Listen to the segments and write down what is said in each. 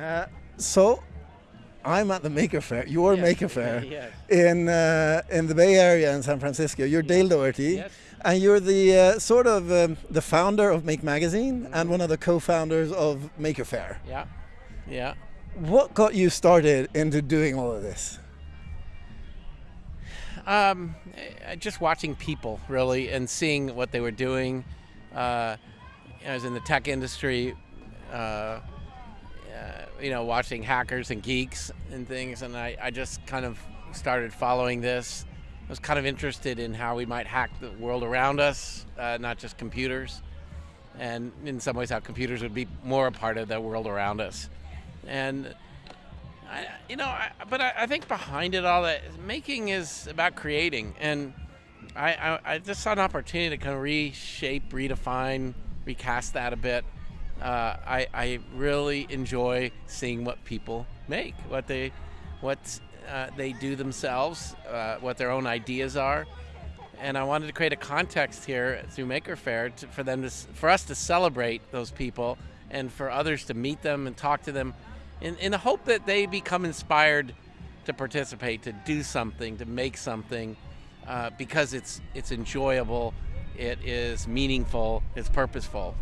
Uh, so, I'm at the Maker Faire, your Yes, Maker Faire, yes. in uh, in the Bay Area in San Francisco. You're Dale Dougherty, Yes. and you're the uh, sort of um, the founder of Make Magazine and one of the co-founders of Maker Faire. Yeah, yeah. What got you started into doing all of this? Um, just watching people really and seeing what they were doing. Uh, I was in the tech industry, uh, you know, watching hackers and geeks and things, and I, I just kind of started following this. I was kind of interested in how we might hack the world around us, uh, not just computers, and in some ways how computers would be more a part of the world around us. And I, you know, I, but I, I think behind it all, that making is about creating, and I, I, I just saw an opportunity to kind of reshape, redefine, recast that a bit. Uh, I, I really enjoy seeing what people make, what they, what uh, they do themselves, uh, what their own ideas are, and I wanted to create a context here through Maker Faire to, for them to, for us to celebrate those people, and for others to meet them and talk to them, in, in the hope that they become inspired to participate, to do something, to make something, uh, because it's it's enjoyable, it is meaningful, it's purposeful.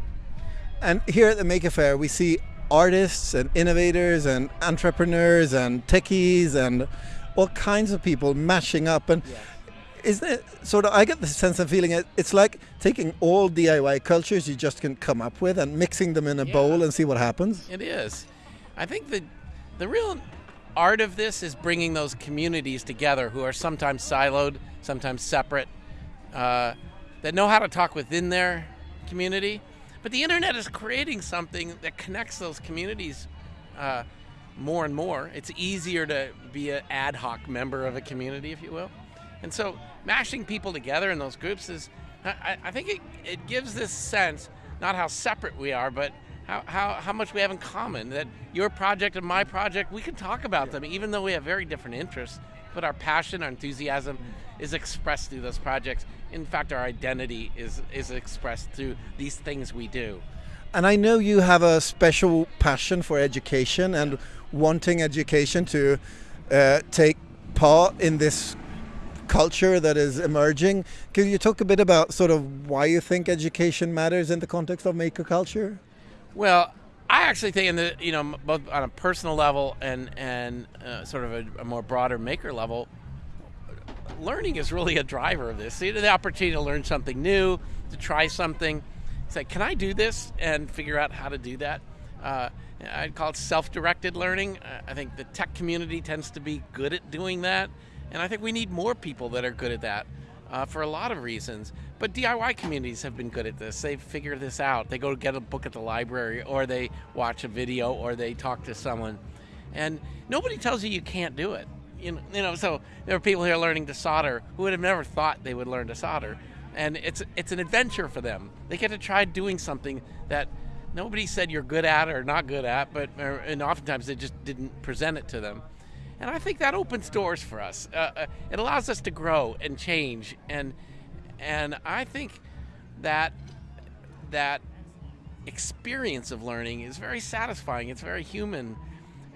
And here at the Maker Faire, we see artists and innovators and entrepreneurs and techies and all kinds of people mashing up. And isn't it sort of? I get the sense of feeling it. It's like taking all DIY cultures you just can come up with and mixing them in a Yeah. bowl and see what happens. It is. I think the the real art of this is bringing those communities together who are sometimes siloed, sometimes separate, uh, that know how to talk within their community. But the internet is creating something that connects those communities uh, more and more. It's easier to be an ad hoc member of a community, if you will. And so mashing people together in those groups is, I, I- think it, it gives this sense, not how separate we are, but how, how, how much we have in common. That your project and my project, we can talk about them, even though we have very different interests. But our passion, our enthusiasm is expressed through those projects. In fact, our identity is, is expressed through these things we do. And I know you have a special passion for education and wanting education to uh, take part in this culture that is emerging. Could you talk a bit about sort of why you think education matters in the context of maker culture? Well, I actually think, in the you know, both on a personal level and and uh, sort of a, a more broader maker level, learning is really a driver of this. The opportunity to learn something new, to try something. Like, can I do this and figure out how to do that? Uh, I'd call it self-directed learning. Uh, I think the tech community tends to be good at doing that, and I think we need more people that are good at that uh, for a lot of reasons. But DIY communities have been good at this. They figure this out. They go get a book at the library, or they watch a video, or they talk to someone, and nobody tells you you can't do it. You know, you know, so there are people here learning to solder who would have never thought they would learn to solder, and it's it's an adventure for them. They get to try doing something that nobody said you're good at or not good at, but and oftentimes they just didn't present it to them. And I think that opens doors for us. Uh, uh, it allows us to grow and change, and and I think that that experience of learning is very satisfying. It's very human,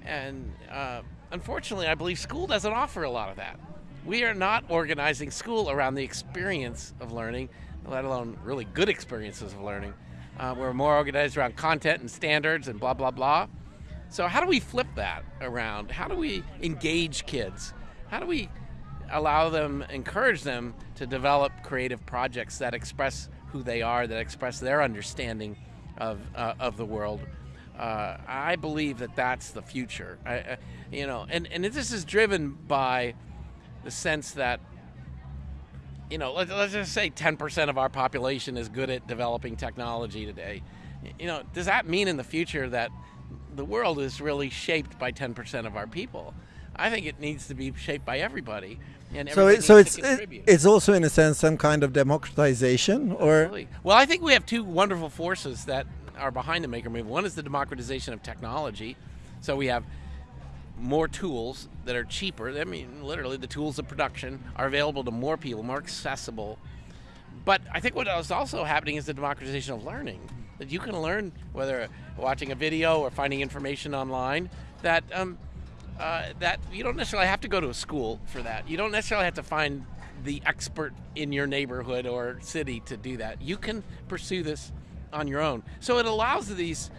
and uh, unfortunately, I believe school doesn't offer a lot of that. We are not organizing school around the experience of learning, let alone really good experiences of learning. Uh, we're more organized around content and standards and blah blah blah. So how do we flip that around? How do we engage kids? How do we allow them, encourage them to develop creative projects that express who they are, that express their understanding of uh, of the world? Uh, I believe that that's the future. I, I, you know, and and this is driven by the sense that you know, let, let's just say 10% of our population is good at developing technology today. You know, does that mean in the future that the world is really shaped by 10% of our people? I think it needs to be shaped by everybody, and So, it, so it's it, it's also in a sense some kind of democratization, or Absolutely. Well, I think we have two wonderful forces that are behind the maker movement. One is the democratization of technology. So we have more tools that are cheaper. I mean, literally, the tools of production are available to more people, more accessible. But I think what is also happening is the democratization of learning. That you can learn whether watching a video or finding information online that um, uh, that you don't necessarily have to go to a school for that. You don't necessarily have to find the expert in your neighborhood or city to do that. You can pursue this on your own. So it allows these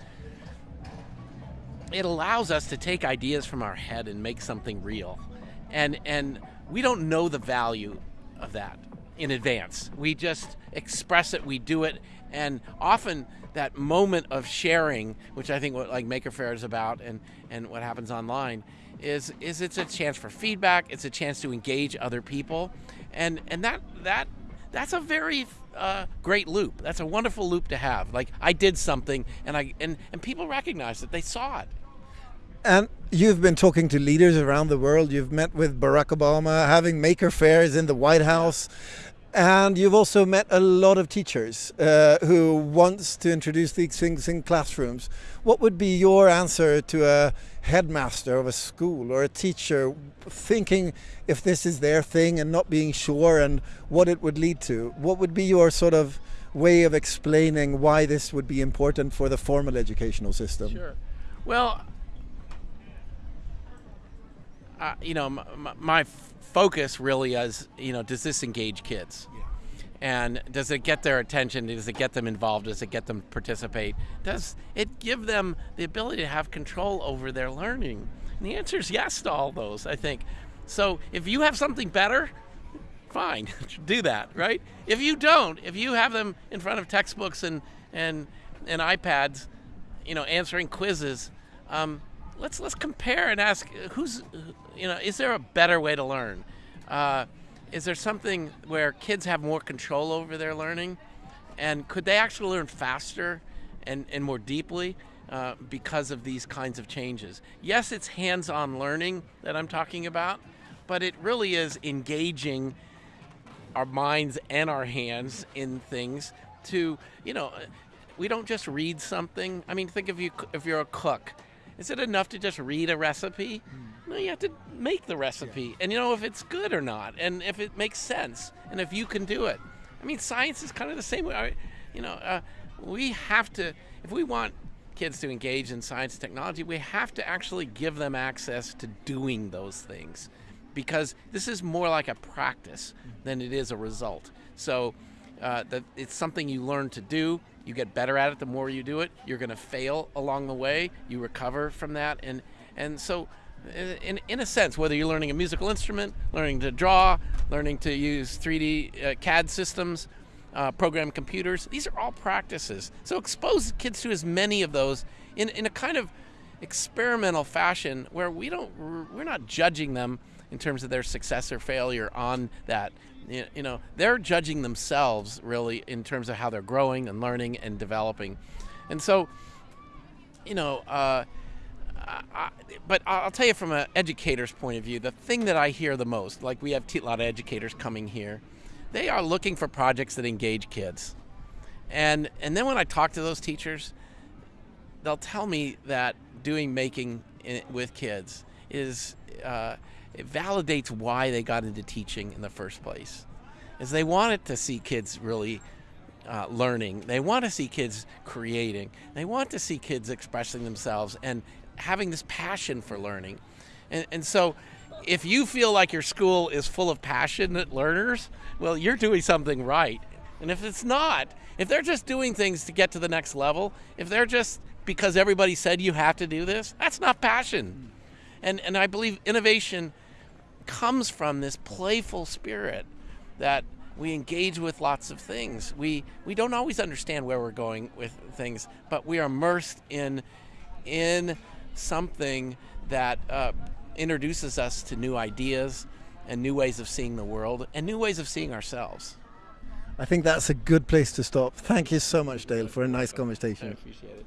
it allows us to take ideas from our head and make something real. And and we don't know the value of that in advance. We just express it, we do it, and often that moment of sharing, which I think what like Maker Faire is about and, and what happens online, is is it's a chance for feedback, it's a chance to engage other people. And and that that that's a very uh, great loop. That's a wonderful loop to have. Like I did something and I and, and people recognize it. They saw it. And you've been talking to leaders around the world. You've met with Barack Obama, having maker fairs in the White House. And you've also met a lot of teachers uh, who wants to introduce these things in classrooms. What would be your answer to a headmaster of a school or a teacher thinking if this is their thing and not being sure and what it would lead to? What would be your sort of way of explaining why this would be important for the formal educational system? Sure. Well, uh, you know, my, my, focus really is, you know, does this engage kids? Yeah. And does it get their attention? Does it get them involved? Does it get them to participate? Does it give them the ability to have control over their learning? And the answer is yes to all those, I think. So if you have something better, fine, do that, right? If you don't, if you have them in front of textbooks and and and iPads, you know, answering quizzes, um, let's let's compare and ask who's you know is there a better way to learn? Uh, is there something where kids have more control over their learning? And could they actually learn faster and, and more deeply uh, because of these kinds of changes? Yes it's hands-on learning that i'm talking about but it really is engaging our minds and our hands in things to you know we don't just read something. I mean think of you if you're a cook is it enough to just read a recipe? Mm. No, you have to make the recipe yeah. and you know if it's good or not and if it makes sense and if you can do it. I mean, science is kind of the same way. You know, uh, we have to, if we want kids to engage in science and technology, we have to actually give them access to doing those things because this is more like a practice than it is a result. So uh, that it's something you learn to do you get better at it the more you do it. You're going to fail along the way. You recover from that, and and so. In, in a sense, whether you're learning a musical instrument, learning to draw, learning to use 3D uh, CAD systems, uh, program computers, these are all practices. So expose kids to as many of those in, in a kind of experimental fashion where we don't we're not judging them in terms of their success or failure on that you know they're judging themselves really in terms of how they're growing and learning and developing and so you know uh, I, but I'll tell you from an educator's point of view, the thing that I hear the most, like we have a lot of educators coming here, they are looking for projects that engage kids. And, and then when I talk to those teachers, they'll tell me that doing making with kids is uh, it validates why they got into teaching in the first place. Is they wanted to see kids really uh, learning. They want to see kids creating. They want to see kids expressing themselves and having this passion for learning. And, and so, if you feel like your school is full of passionate learners, well, you're doing something right. And if it's not, if they're just doing things to get to the next level, if they're just because everybody said you have to do this, that's not passion. And, and I believe innovation comes from this playful spirit that we engage with lots of things. We we don't always understand where we're going with things, but we are immersed in in something that uh, introduces us to new ideas and new ways of seeing the world and new ways of seeing ourselves. I think that's a good place to stop. Thank you so much, Dale, for a nice conversation. I appreciate it.